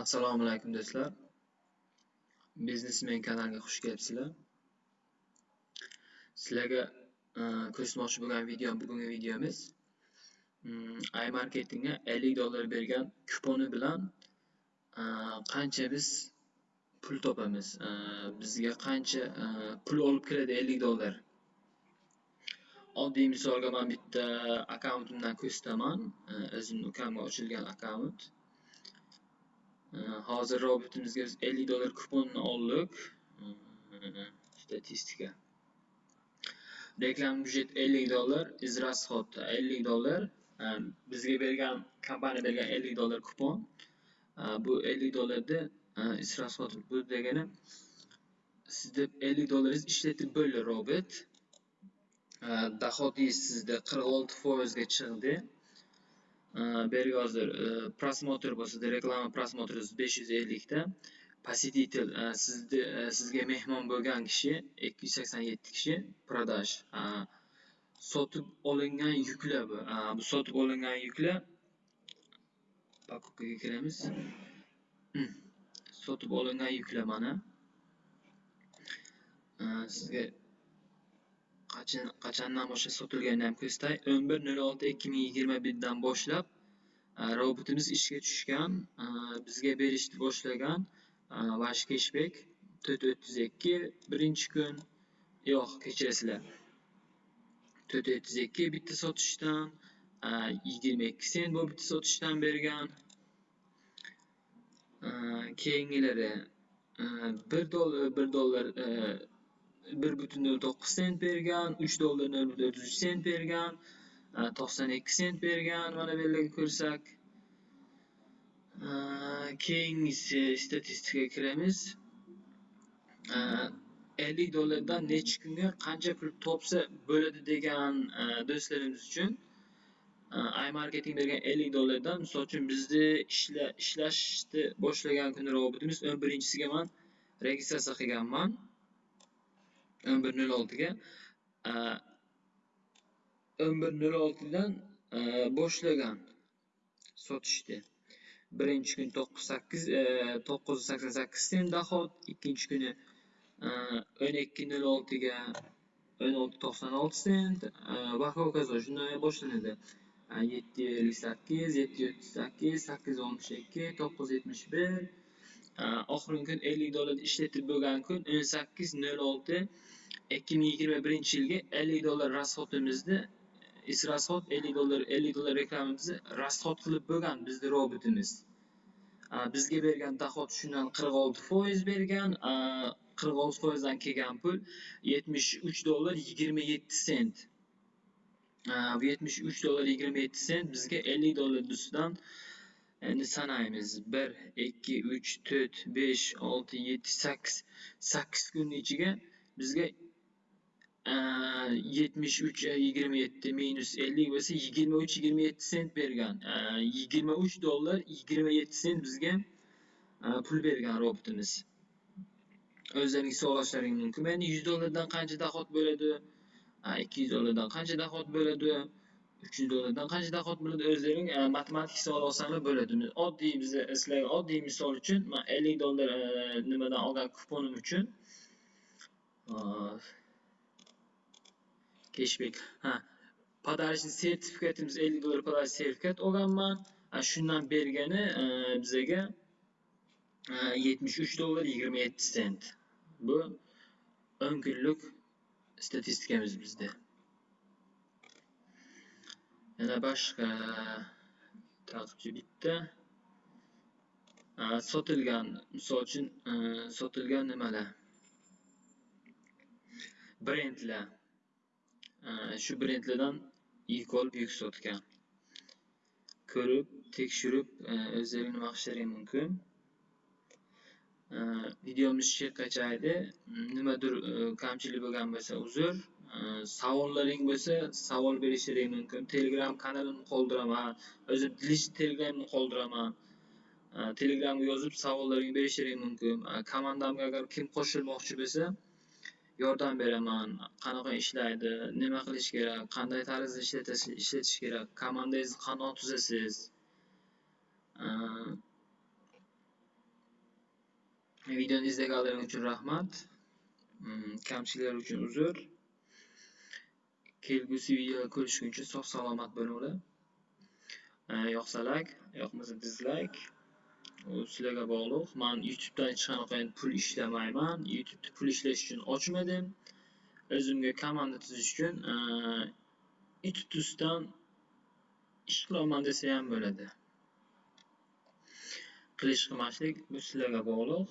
Assalomu alaykum do'stlar. Biznesmen kanaliga xush kelibsizlar. Sizlarga e, ko'rsatmoqchi bo'lgan video bugungi videomiz mm, iMarketingga 50 dollar bergan kuponi bilan e, qancha biz pul topamiz? E, bizga qancha pul olib kiradi 50 dollar? Oddiy misolga men bitta akkauntimdan ko'rsataman. o'zimni ukamga ochilgan akkaunt. Hozir robotimizga biz 50 dollar kuponni oldik. Statistika. Reklam byudjet 50 dollar iz расход 50 dollar. Bizga bergan kompaniya bergan 50 dollar kupon. Bu 50 dollarda iz расход bu degani sizda 50 dollaringiz ishlatib bo'ldi robot. Dohodingiz sizda 46 foizga chiqdi. Berga hozir prosmotr bo'lsa reklama prosmotri besh yuz ellikta посетитель sizni sizga mehmon bo'lgan kishi ikki yuz sakson yetti kishi продаж. Sotib olingan yuklar bu bu sotib olingan yuklar покупкаga kiramiz sotib olingan yuklar mana sizga qachondan boshlab sotilganini ham ko'rsatay o'n bir nol olti ikki ming yigirma birdan boshlab e, robotimiz ishga tushgan e, bizga berishni boshlagan e, vash keshbek to'rt o'ttiz ikki birinchi kun. Yo'q kechirasizlar. To'rt o'ttiz ikki bitta sotishdan yigirma ikki sent bu bitta sotishdan bergan. Keyingilari bir dollar bir dollar bir butun nol to'qqiz sent bergan uch dollar nol butun o'ttiz uch sent bergan e, to'qson ikki sent bergan mana bu yerlarga ko'rsak. E, keyingisi statistikaga kiramiz. E, ellik dollardan necha kunga qancha pul topsa bo'ladi degan do'stlarimiz uchun imarketing bergan ellik dollardan misol uchun bizni ishlashni boshlagan kuni robotimiz o'n birinchisiga man registratsiya qilganman. O'n bir nol oltiga o'n bir nol oltidan boshlagan sotishni birinchi kun to'qqiz sakkiz to'qqiz yuz sakson sakkiz sent dohod ikkinchi kuni o'n ikki nol oltiga o'n olti to'qson olti sent va hokazo shunday boshlanadi yetti ellik sakkiz yetti o'ttiz sakkiz sakkiz oltmish ikki to'qqiz yetmish bir Э, oxirgi kun ellik dollar ishlatib bo'lgan kun o'n sakkiz nol olti ikki ming yigirma birinchi yilgi ellik dollar расходimizni is расход ellik dollar ellik dollar reklamamizni расход qilib bo'lgan bizni robotimiz. Э, bizga bergan dohod shundan qirq olti foiz bergan э, qirq olti foizdan kelgan pul yetmish uch dollar yigirma yetti sent. Bu yetmish uch dollar yigirma yetti sent bizga ellik dollar ustidan endi sanaymiz bir ikki uch to'rt besh olti yetti sakkiz. Sakkiz kunni ichiga bizga yetmish uch yigirma yetti minus ellik bo'lsa yigirma uch yigirma yetti sent bergan. Yigirma uch dollar yigirma yetti sent bizga pul bergan robotimiz. O'zlaringiz so'rashlaring mumkin. Endi yuz dollardan qancha dohod bo'ladi? Ikki yuz dollardan qancha dohod bo'ladi? Uch yuz qancha dohod bo'ladi o'zlaring e, matematik hisob olsanglar bo'ladi. Oddiy biza sizlarga oddiy misol uchun man ellik dollar e, nimadan olgan kuponim uchun keshbek ha подарочный sertifikatimiz ellik dollar подарочный sertifikat olganman. Shundan bergani e, bizaga yetmish uch dollar yigirma yetti sent. Bu o'n kunlik statistikamiz bizda. Yana boshqa tartibchi bitta sotilgan misol uchun sotilgan nimalar? Brendlar. Shu brendlardan yuk olib yuk sotgan. Ko'rib tekshirib o'zlaring nima qilishlaring mumkin. Videomiz shu yergacha edi nimadir e, kamchilik bo'lgan bo'lsa uzr. Э, savollaring bo'lsa savol berishlaring mumkin. Telegram kanalimni qoldiraman. O'zim telegramni qoldiraman. Э, Telegramga yozib savollaringni berishlaring mumkin. Э, komandamga agar kim qo'shilmoqchi bo'lsa yordam beraman. Qanaqa ishlaydi nima qilish kerak qanday tarzda ishlatish kerak komandangizni qandoq tuzasiz? Videoni izlaganlaring uchun rahmat. Kamchiliklar uchun uzr. Kelgusi videoda ko'rishguncha sog' salomat bo'linglar. E, Yoqsa yoqmasa dislike. U sizlarga bog'liq. Men YouTubedan hech qanaqa pul ishlamayman. youtubeni pul ishlash uchun ochmadim. O'zimga komanda tuzish uchun e, YouTube'dan ish qilaman desa ham bo'ladi. Qilish qilmaslik bu sizlarga bog'liq.